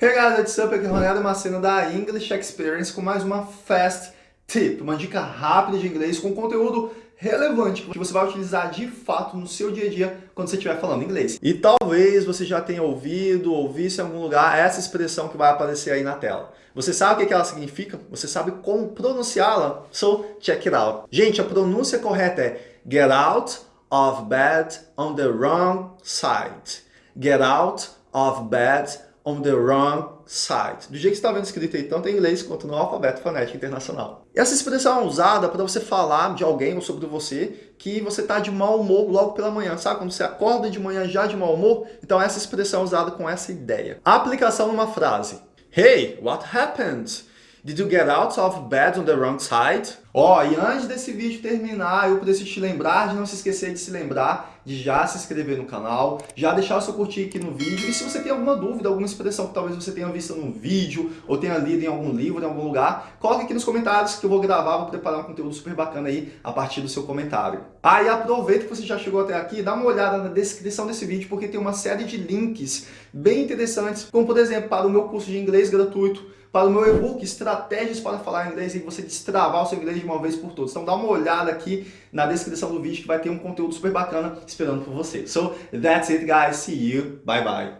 Hey guys, what's up? Aqui é Ronaldo Macena da English Experience com mais uma Fast Tip, uma dica rápida de inglês com conteúdo relevante que você vai utilizar de fato no seu dia a dia quando você estiver falando inglês. E talvez você já tenha ouvido ou visto em algum lugar essa expressão que vai aparecer aí na tela. Você sabe o que ela significa? Você sabe como pronunciá-la? So, check it out. Gente, a pronúncia correta é get out of bed on the wrong side. Get out of bed on the wrong side. Do jeito que está vendo escrito aí, tanto em inglês quanto no alfabeto fonético internacional. E essa expressão é usada para você falar de alguém ou sobre você que você está de mau humor logo pela manhã, sabe? Quando você acorda de manhã já de mau humor, então essa expressão é usada com essa ideia. A aplicação numa frase. Hey, what happened? Did you get out of bed on the wrong side? Ó, oh, e antes desse vídeo terminar, eu preciso te lembrar de não se esquecer de se lembrar de já se inscrever no canal, já deixar o seu curtir aqui no vídeo, e se você tem alguma dúvida, alguma expressão que talvez você tenha visto num vídeo, ou tenha lido em algum livro, em algum lugar, coloque aqui nos comentários que eu vou gravar, vou preparar um conteúdo super bacana aí a partir do seu comentário. Ah, e aproveita que você já chegou até aqui, dá uma olhada na descrição desse vídeo, porque tem uma série de links bem interessantes, como por exemplo, para o meu curso de inglês gratuito, para o meu e-book Estratégias para Falar Inglês e você destravar o seu inglês de uma vez por todas. Então dá uma olhada aqui na descrição do vídeo que vai ter um conteúdo super bacana esperando por você. So, that's it guys. See you. Bye bye.